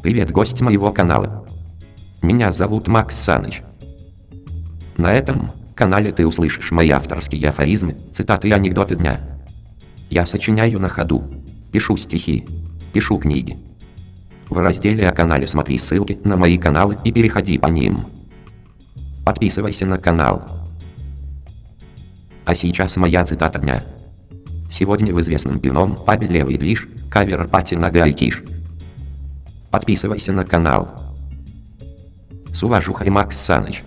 Привет, гость моего канала. Меня зовут Макс Саныч. На этом канале ты услышишь мои авторские афоризмы, цитаты и анекдоты дня. Я сочиняю на ходу, пишу стихи, пишу книги. В разделе о канале смотри ссылки на мои каналы и переходи по ним. Подписывайся на канал. А сейчас моя цитата дня. Сегодня в известном пивном пабе «Левый движ» кавер пати на гайтиш. Подписывайся на канал. С уважухой Макс Саныч.